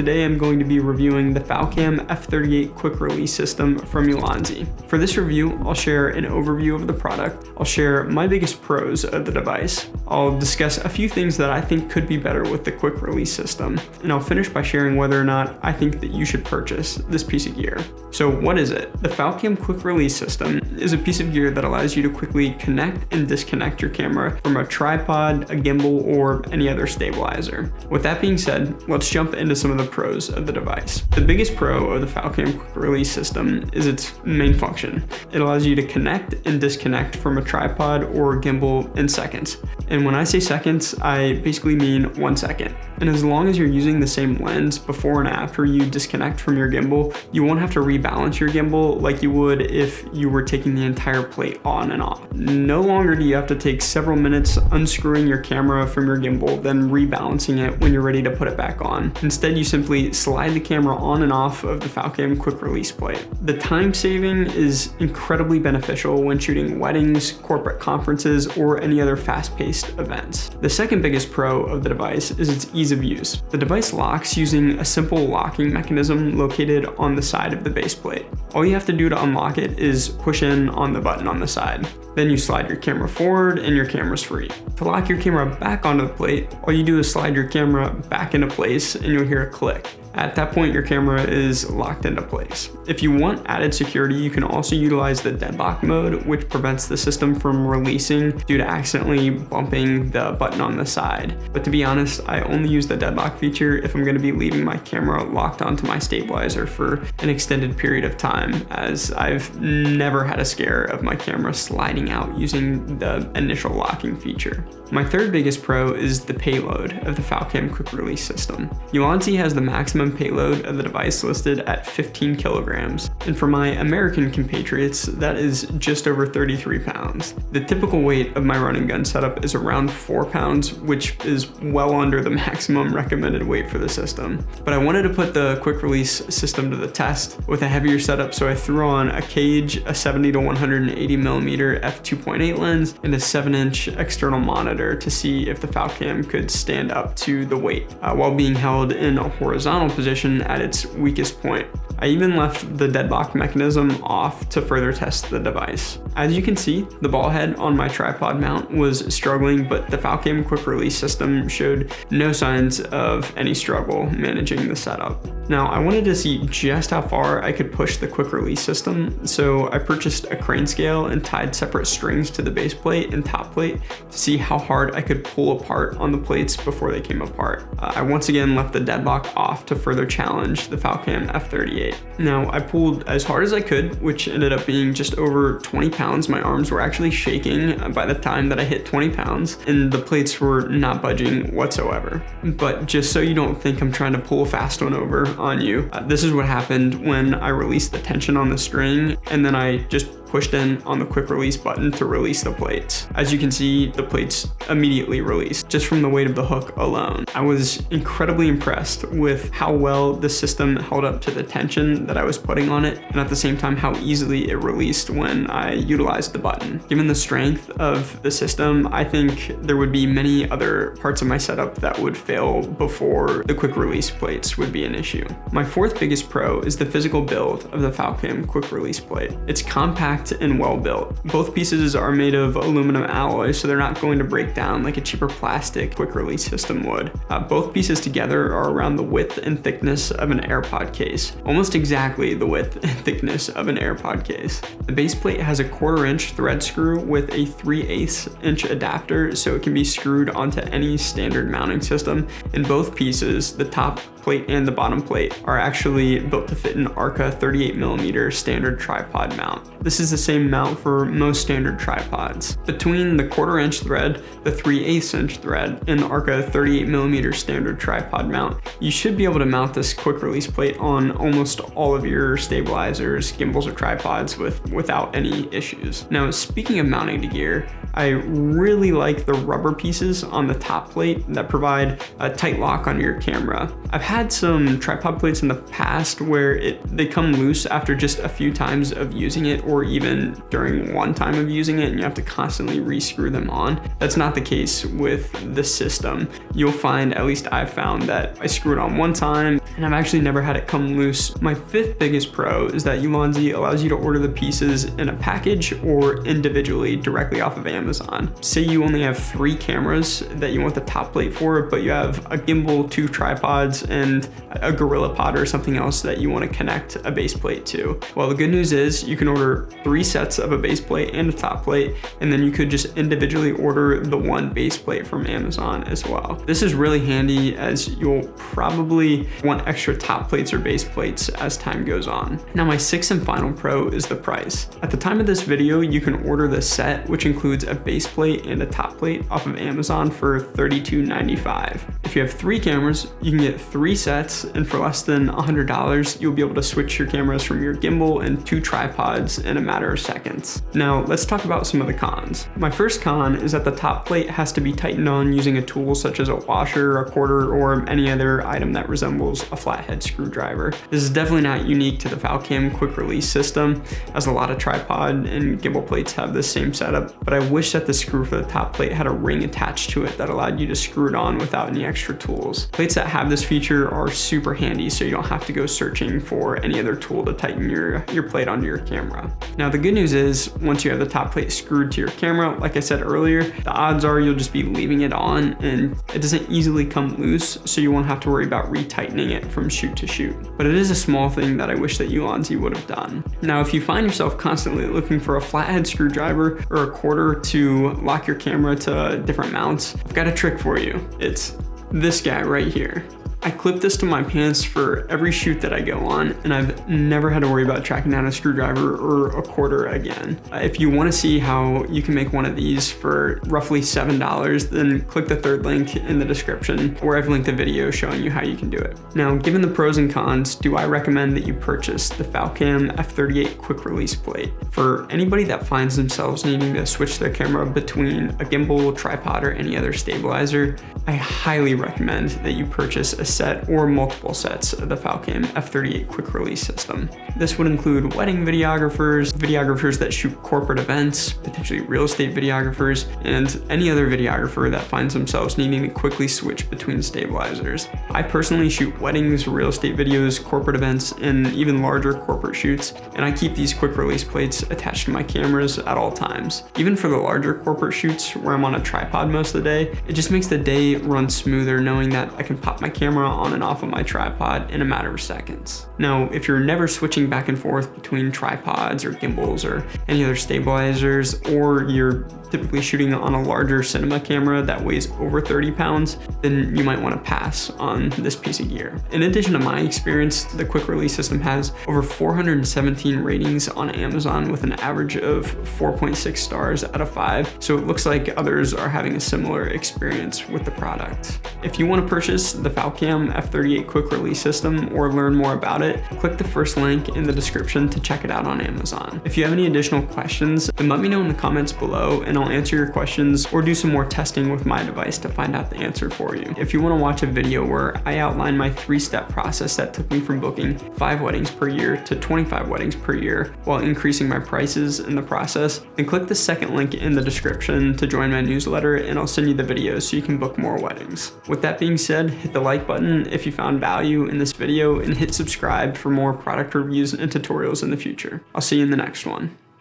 today I'm going to be reviewing the Falcam F38 quick release system from Ulanzi. For this review, I'll share an overview of the product, I'll share my biggest pros of the device, I'll discuss a few things that I think could be better with the quick release system, and I'll finish by sharing whether or not I think that you should purchase this piece of gear. So what is it? The Falcam quick release system is a piece of gear that allows you to quickly connect and disconnect your camera from a tripod, a gimbal, or any other stabilizer. With that being said, let's jump into some of the pros of the device. The biggest pro of the Falcam quick release system is its main function. It allows you to connect and disconnect from a tripod or gimbal in seconds. And when I say seconds, I basically mean one second. And as long as you're using the same lens before and after you disconnect from your gimbal, you won't have to rebalance your gimbal like you would if you were taking the entire plate on and off. No longer do you have to take several minutes unscrewing your camera from your gimbal, then rebalancing it when you're ready to put it back on. Instead, you simply slide the camera on and off of the Falcam quick release plate. The time saving is incredibly beneficial when shooting weddings, corporate conferences, or any other fast-paced events. The second biggest pro of the device is its ease of use. The device locks using a simple locking mechanism located on the side of the base plate. All you have to do to unlock it is push in on the button on the side. Then you slide your camera forward and your camera's free. To lock your camera back onto the plate, all you do is slide your camera back into place and you'll hear a click. At that point, your camera is locked into place. If you want added security, you can also utilize the deadlock mode, which prevents the system from releasing due to accidentally bumping the button on the side. But to be honest, I only use the deadlock feature if I'm gonna be leaving my camera locked onto my stabilizer for an extended period of time, as I've never had a scare of my camera sliding out using the initial locking feature. My third biggest pro is the payload of the Falcam quick release system. Ulanzi has the maximum payload of the device listed at 15 kilograms, and for my American compatriots, that is just over 33 pounds. The typical weight of my running gun setup is around 4 pounds, which is well under the maximum recommended weight for the system. But I wanted to put the quick release system to the test with a heavier setup, so I threw on a cage, a 70 to 180 millimeter f2.8 lens, and a 7 inch external monitor monitor to see if the Falcam could stand up to the weight uh, while being held in a horizontal position at its weakest point. I even left the deadlock mechanism off to further test the device. As you can see, the ball head on my tripod mount was struggling, but the Falcam quick release system showed no signs of any struggle managing the setup. Now, I wanted to see just how far I could push the quick release system, so I purchased a crane scale and tied separate strings to the base plate and top plate to see how hard I could pull apart on the plates before they came apart. Uh, I once again left the deadlock off to further challenge the Falcam F38. Now, I pulled as hard as I could, which ended up being just over 20 pounds. My arms were actually shaking by the time that I hit 20 pounds, and the plates were not budging whatsoever. But just so you don't think I'm trying to pull a fast one over on you, uh, this is what happened when I released the tension on the string, and then I just pushed in on the quick release button to release the plates. As you can see, the plates immediately released just from the weight of the hook alone. I was incredibly impressed with how well the system held up to the tension that I was putting on it and at the same time how easily it released when I utilized the button. Given the strength of the system, I think there would be many other parts of my setup that would fail before the quick release plates would be an issue. My fourth biggest pro is the physical build of the Falcam quick release plate. It's compact compact and well built. Both pieces are made of aluminum alloy, so they're not going to break down like a cheaper plastic quick release system would. Uh, both pieces together are around the width and thickness of an AirPod case, almost exactly the width and thickness of an AirPod case. The base plate has a quarter inch thread screw with a 3 8 inch adapter so it can be screwed onto any standard mounting system. In both pieces, the top plate and the bottom plate are actually built to fit an Arca 38 millimeter standard tripod mount. This is the same mount for most standard tripods. Between the quarter inch thread, the 3 8 inch thread, and the Arca 38 millimeter standard tripod mount, you should be able to mount this quick release plate on almost all of your stabilizers, gimbals, or tripods with, without any issues. Now, speaking of mounting to gear, I really like the rubber pieces on the top plate that provide a tight lock on your camera. I've had some tripod plates in the past where it they come loose after just a few times of using it or even during one time of using it and you have to constantly rescrew them on. That's not the case with the system. You'll find, at least I've found, that I screw it on one time and I've actually never had it come loose. My fifth biggest pro is that Ulanzi allows you to order the pieces in a package or individually directly off of Amazon. Say you only have three cameras that you want the top plate for, but you have a gimbal, two tripods, and a GorillaPod or something else that you want to connect a base plate to. Well, the good news is you can order three sets of a base plate and a top plate, and then you could just individually order the one base plate from Amazon as well. This is really handy as you'll probably want extra top plates or base plates as time goes on. Now my sixth and final pro is the price. At the time of this video, you can order the set, which includes a base plate and a top plate off of Amazon for $32.95. If you have three cameras, you can get three sets, and for less than $100, you'll be able to switch your cameras from your gimbal and two tripods in a matter of seconds. Now, let's talk about some of the cons. My first con is that the top plate has to be tightened on using a tool such as a washer, a quarter, or any other item that resembles a flathead screwdriver. This is definitely not unique to the Falcam quick release system, as a lot of tripod and gimbal plates have the same setup, but I wish that the screw for the top plate had a ring attached to it that allowed you to screw it on without any extra tools. Plates that have this feature are super handy so you don't have to go searching for any other tool to tighten your, your plate onto your camera. Now the good news is, once you have the top plate screwed to your camera, like I said earlier, the odds are you'll just be leaving it on and it doesn't easily come loose, so you won't have to worry about retightening it from shoot to shoot. But it is a small thing that I wish that Ulanzi would have done. Now, if you find yourself constantly looking for a flathead screwdriver or a quarter to lock your camera to different mounts, I've got a trick for you. It's this guy right here. I clip this to my pants for every shoot that I go on, and I've never had to worry about tracking down a screwdriver or a quarter again. If you wanna see how you can make one of these for roughly $7, then click the third link in the description where I've linked a video showing you how you can do it. Now, given the pros and cons, do I recommend that you purchase the Falcam F38 quick release plate? For anybody that finds themselves needing to switch their camera between a gimbal, tripod, or any other stabilizer, I highly recommend that you purchase a set or multiple sets of the Falcam F38 quick release system. This would include wedding videographers, videographers that shoot corporate events, potentially real estate videographers, and any other videographer that finds themselves needing to quickly switch between stabilizers. I personally shoot weddings, real estate videos, corporate events, and even larger corporate shoots, and I keep these quick release plates attached to my cameras at all times. Even for the larger corporate shoots where I'm on a tripod most of the day, it just makes the day run smoother knowing that I can pop my camera camera on and off of my tripod in a matter of seconds. Now, if you're never switching back and forth between tripods or gimbals or any other stabilizers, or you're typically shooting on a larger cinema camera that weighs over 30 pounds, then you might want to pass on this piece of gear. In addition to my experience, the quick release system has over 417 ratings on Amazon with an average of 4.6 stars out of 5, so it looks like others are having a similar experience with the product. If you want to purchase the Falcam F38 quick release system or learn more about it, click the first link in the description to check it out on Amazon. If you have any additional questions, then let me know in the comments below and I'll answer your questions or do some more testing with my device to find out the answer for you. If you want to watch a video where I outline my three-step process that took me from booking five weddings per year to 25 weddings per year while increasing my prices in the process, then click the second link in the description to join my newsletter and I'll send you the video so you can book more weddings. With that being said, hit the like button button if you found value in this video and hit subscribe for more product reviews and tutorials in the future. I'll see you in the next one.